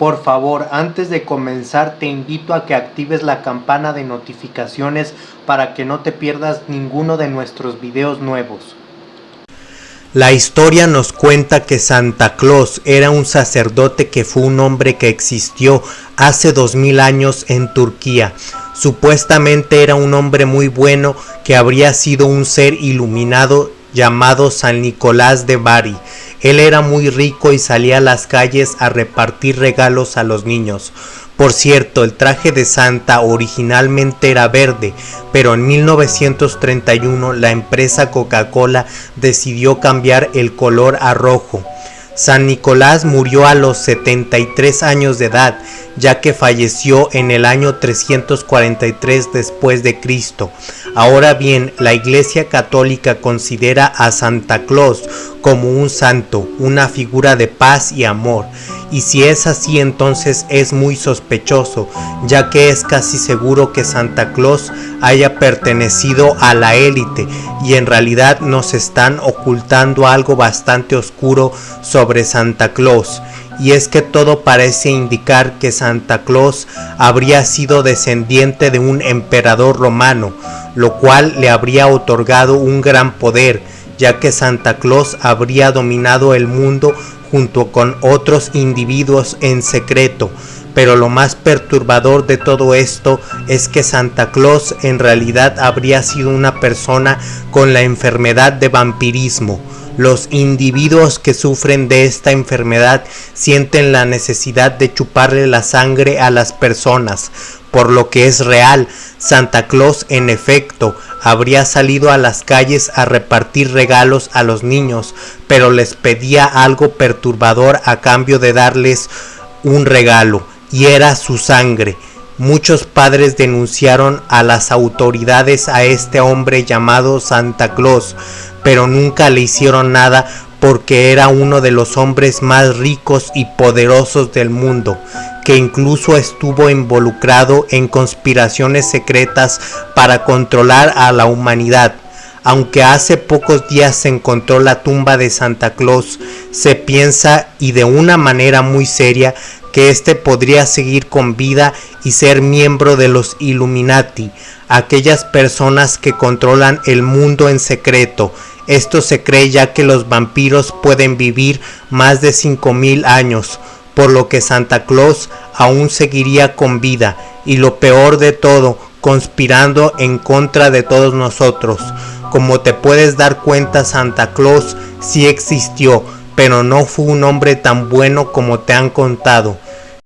Por favor, antes de comenzar te invito a que actives la campana de notificaciones para que no te pierdas ninguno de nuestros videos nuevos. La historia nos cuenta que Santa Claus era un sacerdote que fue un hombre que existió hace dos mil años en Turquía. Supuestamente era un hombre muy bueno que habría sido un ser iluminado llamado San Nicolás de Bari. Él era muy rico y salía a las calles a repartir regalos a los niños. Por cierto, el traje de Santa originalmente era verde, pero en 1931 la empresa Coca-Cola decidió cambiar el color a rojo. San Nicolás murió a los 73 años de edad, ya que falleció en el año 343 después de Cristo. Ahora bien, la Iglesia Católica considera a Santa Claus como un santo, una figura de paz y amor. Y si es así entonces es muy sospechoso, ya que es casi seguro que Santa Claus haya pertenecido a la élite y en realidad nos están ocultando algo bastante oscuro sobre Santa Claus. Y es que todo parece indicar que Santa Claus habría sido descendiente de un emperador romano, lo cual le habría otorgado un gran poder, ya que Santa Claus habría dominado el mundo junto con otros individuos en secreto, pero lo más perturbador de todo esto es que Santa Claus en realidad habría sido una persona con la enfermedad de vampirismo. Los individuos que sufren de esta enfermedad sienten la necesidad de chuparle la sangre a las personas, por lo que es real, Santa Claus en efecto habría salido a las calles a repartir regalos a los niños, pero les pedía algo perturbador a cambio de darles un regalo, y era su sangre. Muchos padres denunciaron a las autoridades a este hombre llamado Santa Claus, pero nunca le hicieron nada porque era uno de los hombres más ricos y poderosos del mundo, que incluso estuvo involucrado en conspiraciones secretas para controlar a la humanidad. Aunque hace pocos días se encontró la tumba de Santa Claus, se piensa y de una manera muy seria que éste podría seguir con vida y ser miembro de los Illuminati, aquellas personas que controlan el mundo en secreto. Esto se cree ya que los vampiros pueden vivir más de 5000 años, por lo que Santa Claus aún seguiría con vida y lo peor de todo, conspirando en contra de todos nosotros. Como te puedes dar cuenta, Santa Claus sí existió, pero no fue un hombre tan bueno como te han contado.